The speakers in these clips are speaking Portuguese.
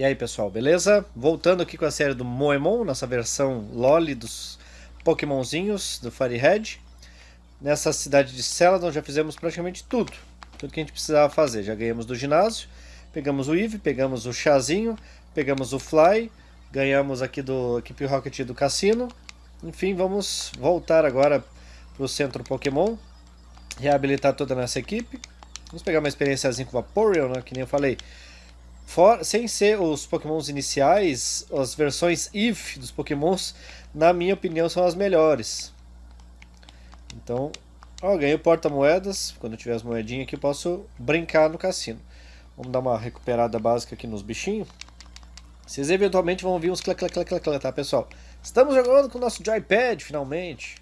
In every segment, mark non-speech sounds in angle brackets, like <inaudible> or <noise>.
E aí pessoal, beleza? Voltando aqui com a série do Moemon, nossa versão Loli dos Pokémonzinhos do Firehead. Nessa cidade de Celadon já fizemos praticamente tudo, tudo que a gente precisava fazer. Já ganhamos do ginásio, pegamos o Eve, pegamos o Chazinho, pegamos o Fly, ganhamos aqui do Equipe Rocket do Cassino. Enfim, vamos voltar agora para o Centro Pokémon, reabilitar toda a nossa equipe. Vamos pegar uma experiênciazinha com Vaporeon, né, que nem eu falei. For, sem ser os pokémons iniciais, as versões if dos pokémons, na minha opinião, são as melhores. Então, ó, ganhei o porta-moedas. Quando eu tiver as moedinhas aqui, eu posso brincar no cassino. Vamos dar uma recuperada básica aqui nos bichinhos. Vocês eventualmente vão ouvir uns clac, clac, clac, clac, clac, tá, pessoal? Estamos jogando com o nosso joypad, finalmente.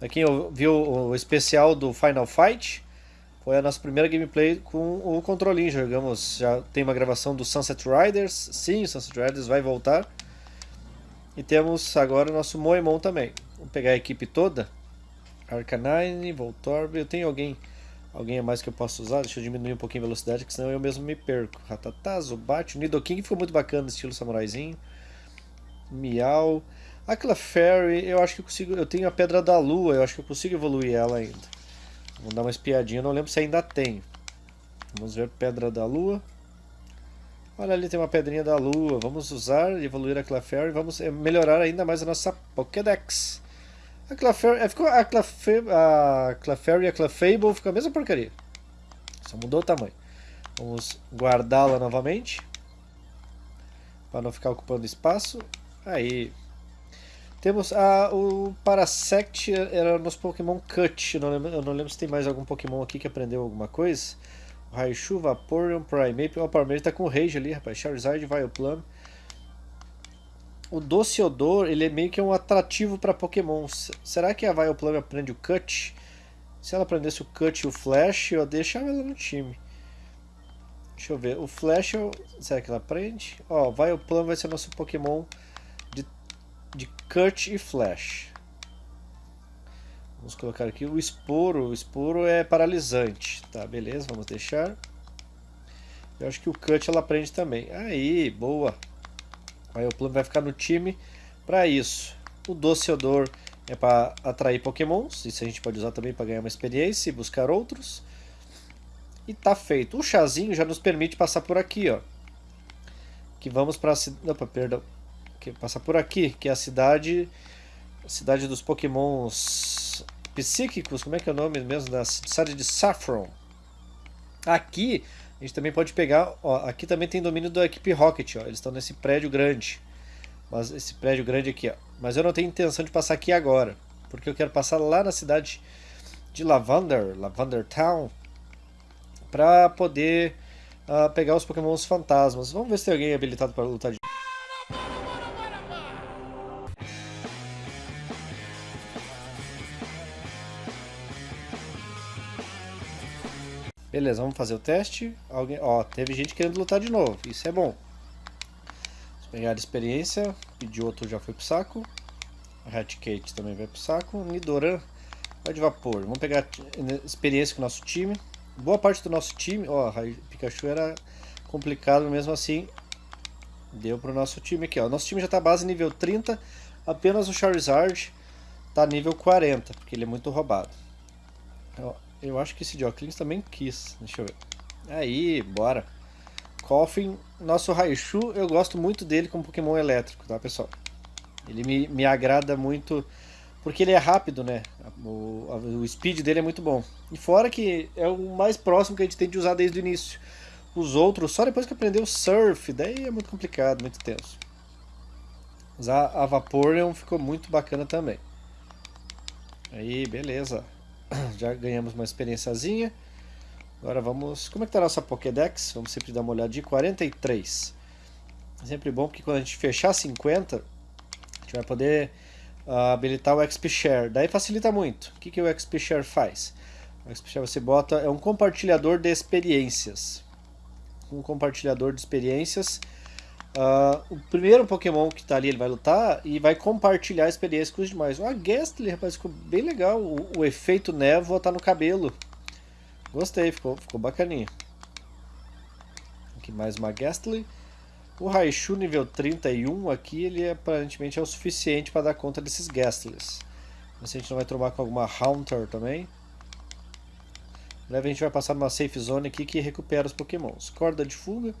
Aqui viu o especial do Final Fight. Foi a nossa primeira gameplay com o controlinho. Jogamos, já tem uma gravação do Sunset Riders. Sim, o Sunset Riders vai voltar. E temos agora o nosso Moemon também. Vamos pegar a equipe toda. Arcanine, Voltorb. Eu tenho alguém alguém a mais que eu posso usar. Deixa eu diminuir um pouquinho a velocidade, que senão eu mesmo me perco. Ratatá, Zubat, o Nidoking ficou muito bacana, estilo samuraizinho. Miau. Aquela Fairy, eu acho que eu consigo... Eu tenho a Pedra da Lua, eu acho que eu consigo evoluir ela ainda. Vamos dar uma espiadinha, não lembro se ainda tem. Vamos ver Pedra da Lua. Olha ali, tem uma pedrinha da Lua. Vamos usar, evoluir a Clefairy e vamos eh, melhorar ainda mais a nossa Pokédex. A Clefairy, eh, ficou a Clefairy, a Clefairy e a Clefable ficou a mesma porcaria. Só mudou o tamanho. Vamos guardá-la novamente. Para não ficar ocupando espaço. Aí, temos a, o Parasect, era nos Pokémon Cut. Eu não, lembro, eu não lembro se tem mais algum Pokémon aqui que aprendeu alguma coisa. Raichu, Vaporeon, Primeape. O Primeape tá com o Rage ali, rapaz. Charizard, Vileplume. O Doce Odor, ele é meio que um atrativo para Pokémon. Será que a Vileplume aprende o Cut? Se ela aprendesse o Cut e o Flash, eu deixava ela no time. Deixa eu ver. O Flash, será que ela aprende? Ó, Vileplume vai ser nosso Pokémon de Cut e Flash. Vamos colocar aqui o esporo. O esporo é paralisante. Tá, beleza, vamos deixar. Eu acho que o Cut ela aprende também. Aí, boa. Aí o plano vai ficar no time para isso. O Doce Odor é para atrair pokémons. Isso a gente pode usar também para ganhar uma experiência e buscar outros. E tá feito. O chazinho já nos permite passar por aqui, ó. Que vamos para... Opa, perdão que por aqui, que é a cidade a cidade dos pokémons psíquicos, como é que é o nome mesmo da cidade de Saffron. Aqui a gente também pode pegar, ó, aqui também tem domínio da equipe Rocket, ó, eles estão nesse prédio grande. Mas esse prédio grande aqui, ó. Mas eu não tenho intenção de passar aqui agora, porque eu quero passar lá na cidade de Lavender, Lavender Town, para poder uh, pegar os pokémons fantasmas. Vamos ver se tem alguém habilitado para lutar de Beleza, vamos fazer o teste. Alguém, ó, teve gente querendo lutar de novo. Isso é bom. Pegar a experiência. Pidgeotto já foi pro saco. Raticate também vai pro saco. Nidoran vai de vapor. Vamos pegar experiência com o nosso time. Boa parte do nosso time... Ó, Pikachu era complicado mesmo assim. Deu pro nosso time aqui, ó. Nosso time já tá base nível 30. Apenas o Charizard tá nível 40, porque ele é muito roubado. Ó, eu acho que esse Joclins também quis. Deixa eu ver. Aí, bora. Coffin, nosso Raichu, eu gosto muito dele como Pokémon elétrico, tá, pessoal? Ele me, me agrada muito, porque ele é rápido, né? O, o speed dele é muito bom. E fora que é o mais próximo que a gente tem de usar desde o início. Os outros, só depois que aprendeu Surf, daí é muito complicado, muito tenso. Usar a Vaporeon ficou muito bacana também. Aí, beleza. <clears throat> Já ganhamos uma experiênciazinha. Agora vamos... Como é que está a nossa Pokédex? Vamos sempre dar uma olhadinha. 43. É sempre bom porque quando a gente fechar 50, a gente vai poder uh, habilitar o XP Share. Daí facilita muito. O que, que o XP Share faz? O XP Share você bota... É um compartilhador de experiências. Um compartilhador de experiências Uh, o primeiro Pokémon que tá ali, ele vai lutar e vai compartilhar a experiência com os demais. A Gastly, rapaz, ficou bem legal. O, o, efeito névoa tá no cabelo. Gostei, ficou, ficou bacaninha. Aqui mais uma Gastly. O Raichu nível 31 aqui, ele é, aparentemente é o suficiente para dar conta desses Gastlys. Mas a gente não vai trombar com alguma Haunter também. Breve a gente vai passar numa safe zone aqui que recupera os pokémons. Corda de fuga.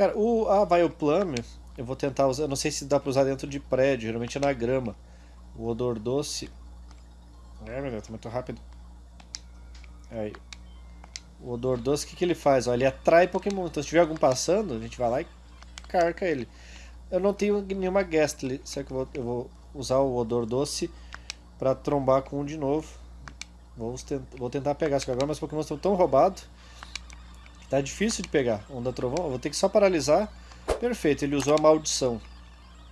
Cara, o, a Vileplume, eu vou tentar usar, eu não sei se dá para usar dentro de prédio, geralmente é na grama. O odor doce. É, meu Deus, tá muito rápido. Aí. O odor doce, o que, que ele faz? Ó, ele atrai Pokémon. Então se tiver algum passando, a gente vai lá e carca ele. Eu não tenho nenhuma Ghastly, será que eu vou, eu vou usar o odor doce para trombar com um de novo. Vou, tentar, vou tentar pegar, só que agora meus Pokémon estão tão roubados tá difícil de pegar. Onda Trovão, vou ter que só paralisar. Perfeito, ele usou a maldição.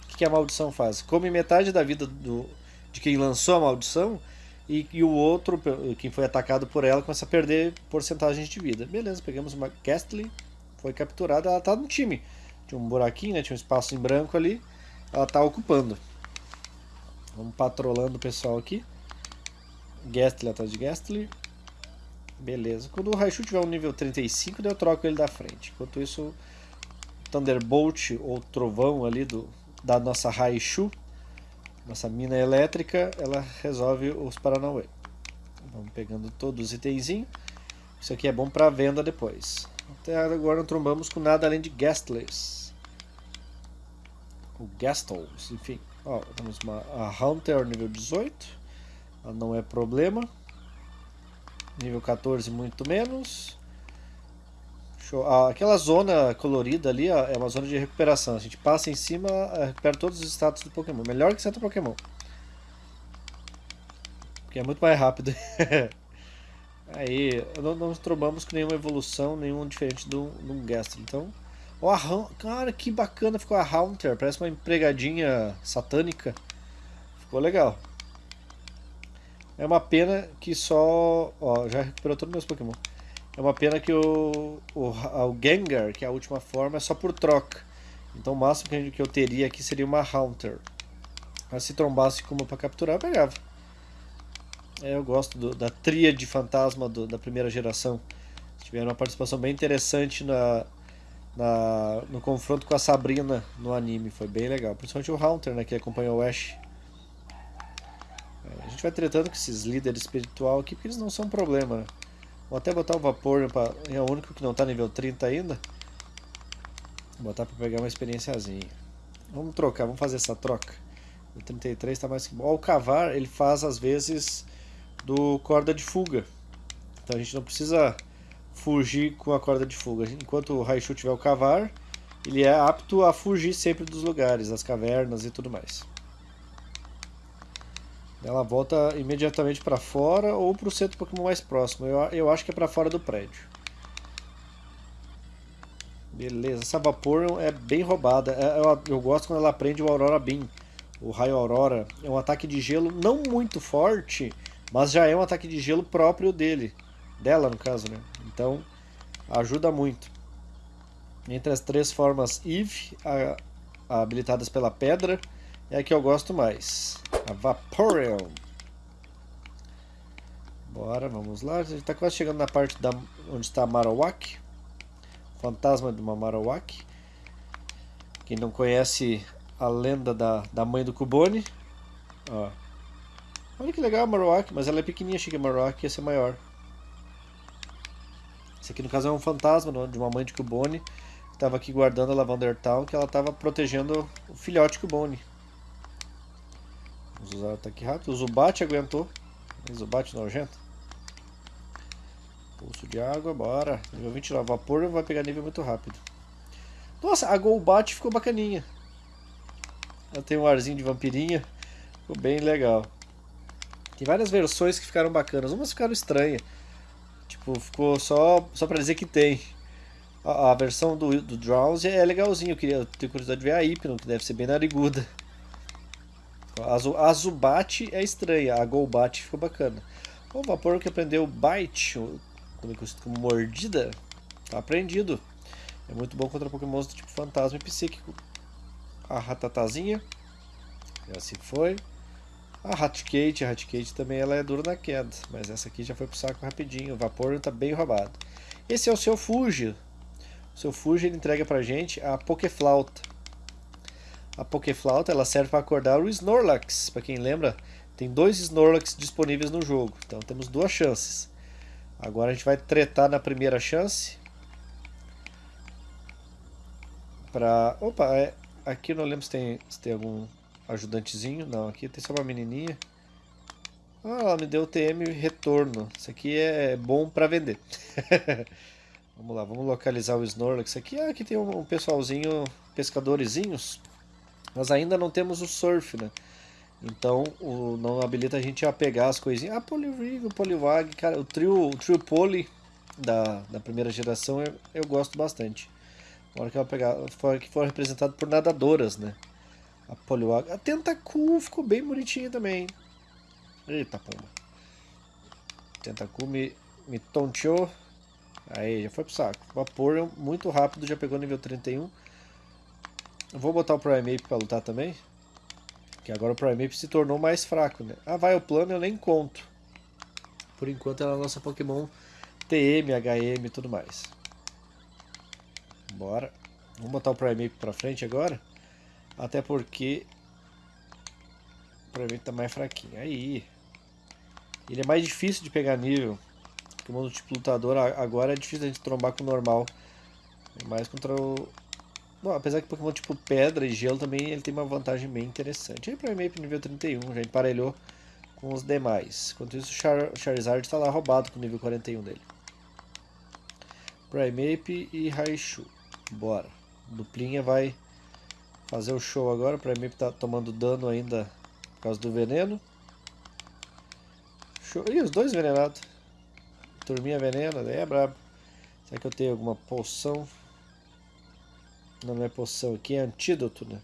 O que, a maldição faz? Come metade da vida do, de quem lançou a maldição e, e, o outro, quem foi atacado por ela, começa a perder porcentagens de vida. Beleza, pegamos uma Ghastly, foi capturada, ela tá no time. Tinha um buraquinho, né? tinha um espaço em branco ali. Ela está ocupando. Vamos patrolando o pessoal aqui. Gastly atrás de Gastly. Beleza. Quando o Raichu tiver um nível 35, eu troco ele da frente. Enquanto isso, Thunderbolt ou Trovão ali do, da nossa Raichu, nossa mina elétrica, ela resolve os Paranauê. Vamos pegando todos os itenzinhos. Isso aqui é bom para venda depois. Até agora não trombamos com nada além de Gastless o Gastles, enfim. Ó, temos uma a Hunter nível 18, ela não é problema. Nível 14 muito menos. Ah, aquela zona colorida ali ó, é uma zona de recuperação. A gente passa em cima, eh, recupera todos os status do Pokémon. Melhor que certo Pokémon. Porque é muito mais rápido. <laughs> Aí, não, não trombamos com nenhuma evolução, nenhum diferente do, do Gastly. Então, Ó, a cara, que bacana ficou a Haunter. Parece uma empregadinha satânica. Ficou legal. É uma pena que só... Ó, já recuperou todos os meus Pokémon. É uma pena que o, o, o Gengar, que é a última forma, é só por troca. Então o máximo que eu teria aqui seria uma Haunter. Mas se trombasse com uma para capturar, eu pegava. É, eu gosto do, da tríade fantasma do, da primeira geração. Tiveram uma participação bem interessante na, na, no confronto com a Sabrina no anime. Foi bem legal. Principalmente o Haunter, né, que acompanhou o Ash. A gente vai tretando com esses líderes espiritual aqui, porque eles não são um problema. Né? Vou até botar o Vapor, é o único que não está nível 30 ainda. Vou botar para pegar uma experiênciazinha. Vamos trocar, vamos fazer essa troca. O 33 está mais que bom. O Cavar, ele faz às vezes do corda de fuga. Então a gente não precisa fugir com a corda de fuga. Enquanto o Raichu tiver o cavar, ele é apto a fugir sempre dos lugares, das cavernas e tudo mais. Ela volta imediatamente para fora ou para o centro Pokémon mais próximo. Eu, eu acho que é para fora do prédio. Beleza, essa Vaporeon é bem roubada. É, eu, eu, gosto quando ela aprende o Aurora Beam. O Raio Aurora é um ataque de gelo não muito forte, mas já é um ataque de gelo próprio dele. Dela, no caso, né? Então, ajuda muito. Entre as três formas EVE, a, a habilitadas pela pedra, é a que eu gosto mais. A Vaporeon. Bora, vamos lá. A gente está quase chegando na parte da, onde está a Marowak. Fantasma de uma Marowak. Quem não conhece a lenda da, da mãe do Cubone. Ó. Olha que legal a Marowak, mas ela é pequenininha. Achei que a Marowak ia ser maior. Esse aqui no caso é um fantasma de uma mãe de Cubone que estava aqui guardando a Lavender Town, que ela estava protegendo o filhote Cubone. Vamos usar o ataque rápido. O Zubat aguentou. Zubat nojento. Pulso de água, bora. Nível 29. Vapor vai pegar nível muito rápido. Nossa, a Golbat ficou bacaninha. Ela tem um arzinho de vampirinha. Ficou bem legal. Tem várias versões que ficaram bacanas. Umas ficaram estranhas. Tipo, ficou só, só pra dizer que tem. A, a versão do, do Drowsy é legalzinho, eu queria ter curiosidade de ver a Hypno, que deve ser bem nariguda. A, a Zubat é estranha, a Golbat ficou bacana. O Vapor que aprendeu Bite, também conhecido como Mordida, tá aprendido. É muito bom contra Pokémon do tipo Fantasma e Psíquico. A Ratatazinha, já se foi. A Hatkate, a Hatkate também ela é dura na queda, mas essa aqui já foi pro saco rapidinho, o vapor está bem roubado. Esse é o seu Fuji. O seu Fuji ele entrega pra gente a Pokeflauta. A Pokeflauta ela serve para acordar o Snorlax. Para quem lembra, tem dois Snorlax disponíveis no jogo. Então temos duas chances. Agora a gente vai tretar na primeira chance. Pra... Opa, é... aqui não lembro se tem, se tem algum ajudantezinho. Não, aqui tem só uma menininha. Ah, ela me deu TM retorno. Isso aqui é bom para vender. <laughs> vamos lá, vamos localizar o Snorlax aqui. Ah, aqui tem um, pessoalzinho, pescadorzinhos. Mas ainda não temos o Surf, né? Então, o, não habilita a gente a pegar as coisinhas. Ah, Poliwrig, Poliwag, cara, o trio, o trio Poly da, da primeira geração eu, eu gosto bastante. Agora que pegar, for, que for representado por nadadoras, né? A Poliwag. A Tentacool ficou bem bonitinha também. Eita, pomba. Tentacu me, me tonteou. Aí, já foi pro saco. Vapor muito rápido, já pegou nível 31. Eu vou botar o Primeape pra lutar também. Que agora o Primeape se tornou mais fraco, né? Ah, vai o plano eu nem conto. Por enquanto ela é a nossa Pokémon TM, HM e tudo mais. Bora. Vamos botar o Primeape pra frente agora. Até porque... O Primeape tá mais fraquinho. Aí... Ele é mais difícil de pegar nível. Porque o modo tipo lutador agora é difícil a gente trombar com o normal. Mais contra o... Bom, apesar que Pokémon tipo pedra e gelo também ele tem uma vantagem bem interessante. Aí Primeape nível 31, já emparelhou com os demais. Enquanto isso Char Charizard está lá roubado com o nível 41 dele. Primeape e Raichu. Bora. Duplinha vai fazer o show agora. O Primeape está tomando dano ainda por causa do veneno. Show. Ih, os dois envenenados. Turminha venena, daí é brabo. Será que eu tenho alguma poção? Não, não é poção aqui, é antídoto, né?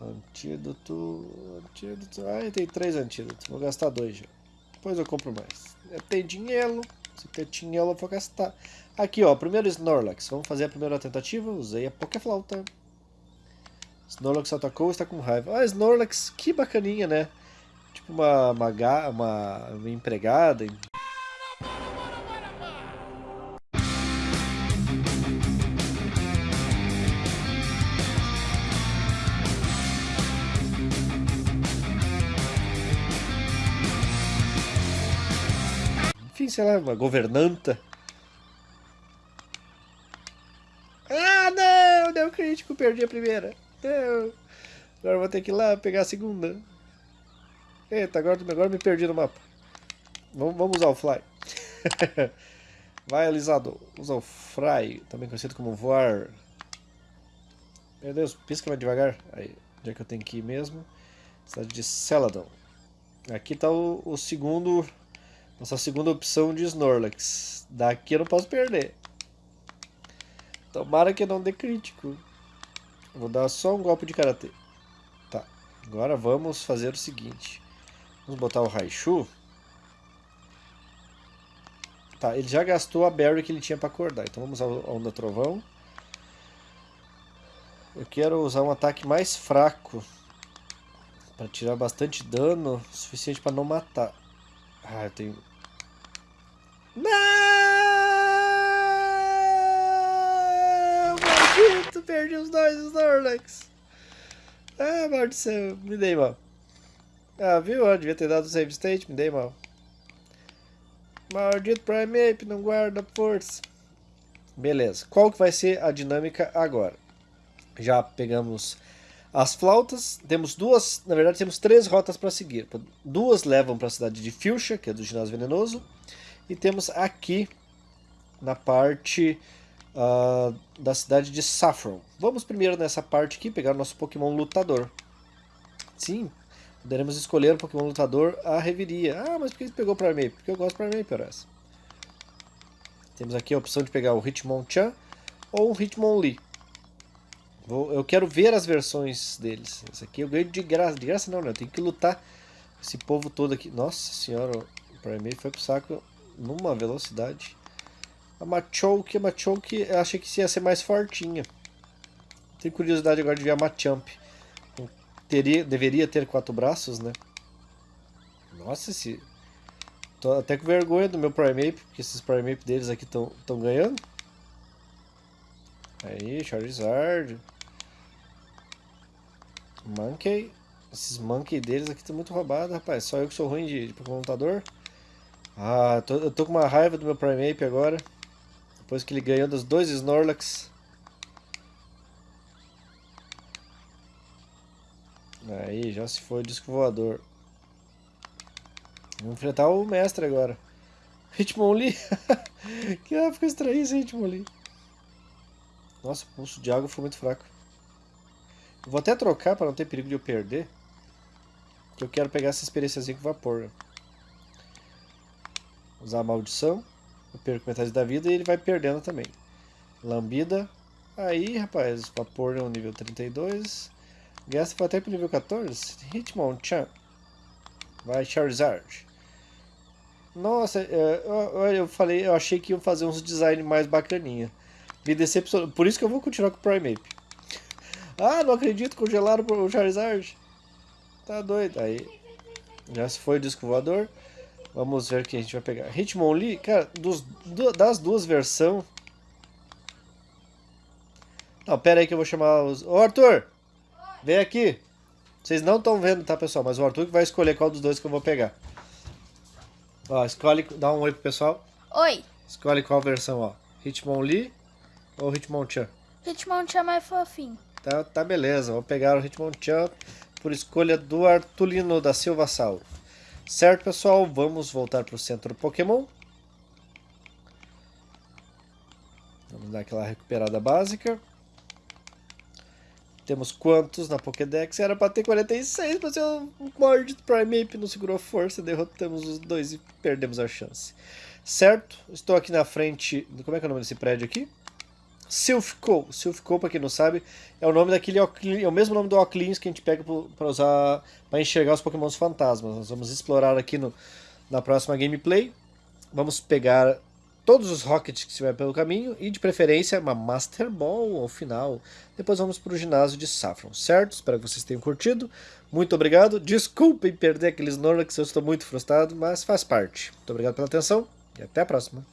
Antídoto, antídoto. Ah, tem três antídotos. Vou gastar dois já. Depois eu compro mais. Eu tenho dinheiro. Se ter dinheiro eu vou gastar. Aqui, ó. Primeiro Snorlax. Vamos fazer a primeira tentativa. Usei a Pokéflauta. Snorlax atacou está com raiva. Ah, Snorlax, que bacaninha, né? Tipo uma, uma, uma, uma empregada. Sei lá, uma governanta. Ah, não! Deu crítico, perdi a primeira. Não. Agora vou ter que ir lá pegar a segunda. Eita, agora, agora me perdi no mapa. Vamos, vamos usar o Fly. <laughs> Vai, alisador. Usa o Fry, também conhecido como voar. Meu Deus, pisca mais devagar. Aí, onde é que eu tenho que ir mesmo? Cidade de Celadon. Aqui está o, o, segundo... Nossa segunda opção de Snorlax. Daqui eu não posso perder. Tomara que não dê crítico. Vou dar só um golpe de Karatê. Tá. Agora vamos fazer o seguinte. Vamos botar o Raichu. Tá, ele já gastou a Berry que ele tinha para acordar. Então vamos usar a Onda Trovão. Eu quero usar um ataque mais fraco. Para tirar bastante dano. Suficiente para não matar. Ah, eu tenho... Não! Maldito! Perdi os dois Snorlax. Ah, maldição. Me dei mal. Ah, viu? Eu devia ter dado o save state, me dei mal. Maldito Primeape, não guarda força. Beleza, qual que vai ser a dinâmica agora? Já pegamos as flautas, temos duas, na verdade temos três rotas para seguir. Duas levam para a cidade de Fuchsia, que é do ginásio venenoso, e temos aqui na parte uh, da cidade de Saffron. Vamos primeiro nessa parte aqui pegar o nosso Pokémon lutador. Sim, Poderemos escolher um Pokémon lutador a reviria. Ah, mas por que você pegou o Primeape? Porque eu gosto do Primeape, parece. Temos aqui a opção de pegar o Hitmonchan ou o Hitmonlee. Vou, eu quero ver as versões deles. Esse aqui eu ganho de graça. De graça não, né? Eu tenho que lutar esse povo todo aqui. Nossa senhora, o Primeape foi pro saco numa velocidade. A Machoke, a Machoke eu achei que ia ser mais fortinha. Tenho curiosidade agora de ver a Machamp teria, deveria ter quatro braços, né? Nossa, esse, Tô até com vergonha do meu Primeape, porque esses Primeape deles aqui estão ganhando. Aí, Charizard. Monkey. Esses Monkey deles aqui estão muito roubados, rapaz. Só eu que sou ruim de, de computador. Ah, tô, eu tô com uma raiva do meu Primeape agora. Depois que ele ganhou dos dois Snorlax. Aí, já se foi o disco voador. Vamos enfrentar o mestre agora. Hitmonlee. <laughs> que ah, ficou estranho esse Hitmonlee. Nossa, o pulso de água foi muito fraco. vou até trocar para não ter perigo de eu perder. Que eu quero pegar essa experiênciazinha com vapor. Usar a maldição. Eu perco metade da vida e ele vai perdendo também. Lambida. Aí, rapaz, vapor é um nível 32. Gasta foi até pro nível 14. Hitmonchan. Vai, Charizard. Nossa, é, eu falei, eu achei que iam fazer uns design mais bacaninha. Me decepcionou. Por isso que eu vou continuar com o Primeape. <laughs> Ah, não acredito, congelaram o Charizard. Tá doido. Aí, já se foi o disco voador. Vamos ver o que a gente vai pegar. Hitmonlee, cara, dos, das duas versões... Não, pera aí que eu vou chamar os... Ô, Arthur! Vem aqui! Vocês não estão vendo, tá, pessoal? Mas o Arthur que vai escolher qual dos dois que eu vou pegar. Ó, escolhe... Dá um oi pro pessoal. Oi. Escolhe qual versão, ó. Hitmonlee ou Hitmonchan? Hitmonchan é mais fofinho. Tá, tá beleza. Vou pegar o Hitmonchan por escolha do Artulino da Silva Sal. Certo, pessoal? Vamos voltar para o centro Pokémon. Vamos dar aquela recuperada básica. Temos quantos na Pokédex? Era para ter 46, mas o Mordid Primeape não segurou força, derrotamos os dois e perdemos a chance. Certo? Estou aqui na frente... Como é que é o nome desse prédio aqui? Silphco. Silphco, para quem não sabe, é o nome daquele é o mesmo nome do Ocleans que a gente pega para usar para enxergar os Pokémons fantasmas. Nós vamos explorar aqui no, na próxima gameplay. Vamos pegar todos os Rockets que estiver pelo caminho e de preferência uma Master Ball ao final. Depois vamos para o ginásio de Saffron, certo? Espero que vocês tenham curtido. Muito obrigado. Desculpem perder aqueles Snorlax, eu estou muito frustrado, mas faz parte. Muito obrigado pela atenção e até a próxima.